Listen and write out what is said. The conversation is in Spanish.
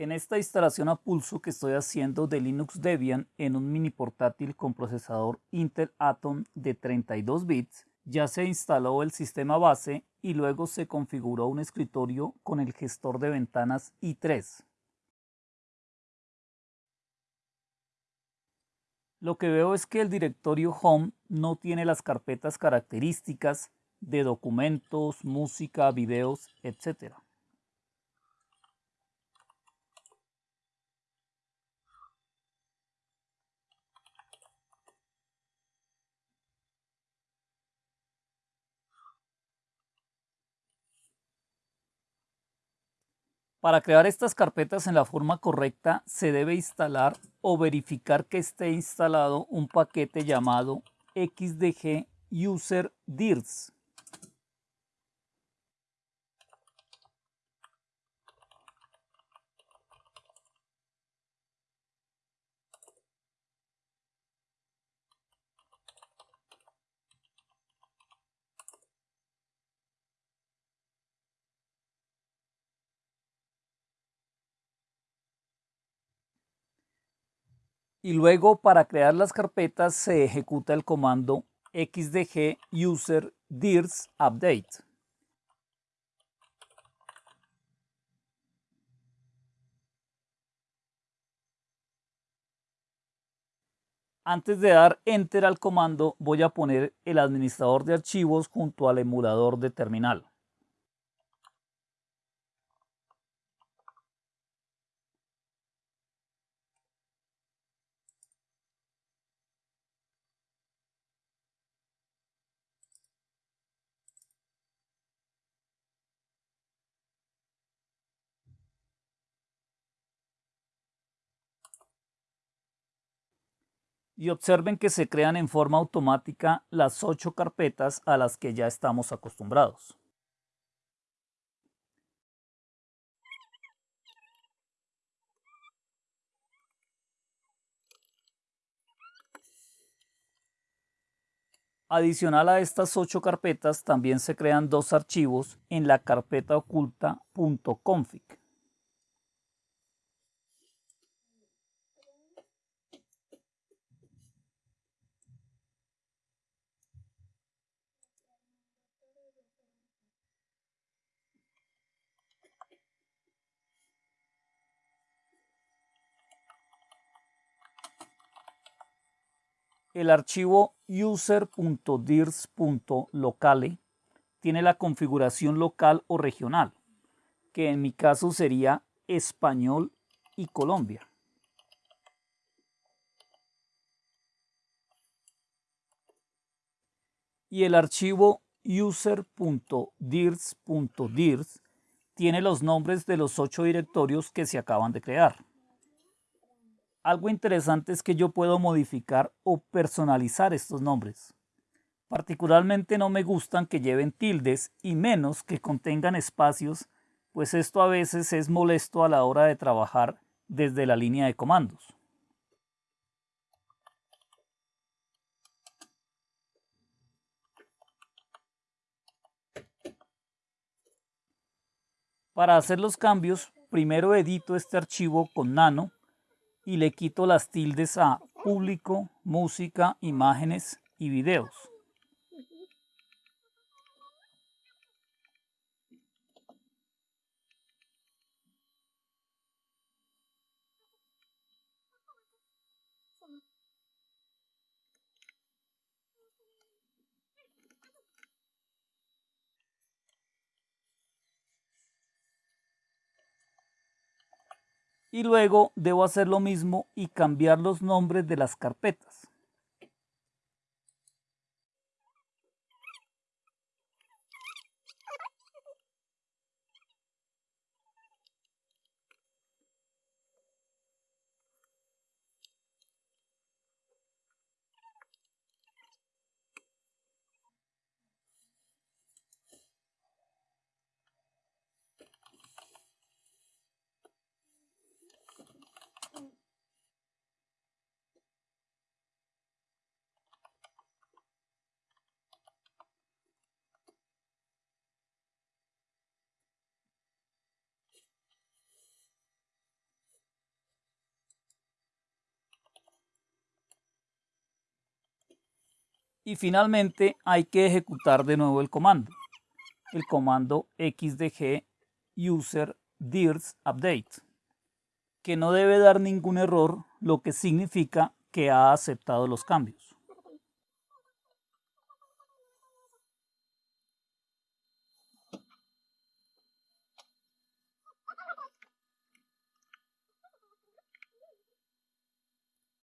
En esta instalación a pulso que estoy haciendo de Linux Debian en un mini portátil con procesador Intel Atom de 32 bits, ya se instaló el sistema base y luego se configuró un escritorio con el gestor de ventanas i3. Lo que veo es que el directorio Home no tiene las carpetas características de documentos, música, videos, etc. Para crear estas carpetas en la forma correcta se debe instalar o verificar que esté instalado un paquete llamado xdg user dirs. Y luego para crear las carpetas se ejecuta el comando xdg user dirs update. Antes de dar enter al comando voy a poner el administrador de archivos junto al emulador de terminal. Y observen que se crean en forma automática las ocho carpetas a las que ya estamos acostumbrados. Adicional a estas ocho carpetas también se crean dos archivos en la carpeta oculta .config. El archivo user.dirs.locale tiene la configuración local o regional, que en mi caso sería español y Colombia. Y el archivo user.dirs.dirs tiene los nombres de los ocho directorios que se acaban de crear. Algo interesante es que yo puedo modificar o personalizar estos nombres. Particularmente no me gustan que lleven tildes y menos que contengan espacios, pues esto a veces es molesto a la hora de trabajar desde la línea de comandos. Para hacer los cambios, primero edito este archivo con Nano y le quito las tildes a público, música, imágenes y videos. Y luego debo hacer lo mismo y cambiar los nombres de las carpetas. Y finalmente hay que ejecutar de nuevo el comando. El comando xdg user dirs update, que no debe dar ningún error, lo que significa que ha aceptado los cambios.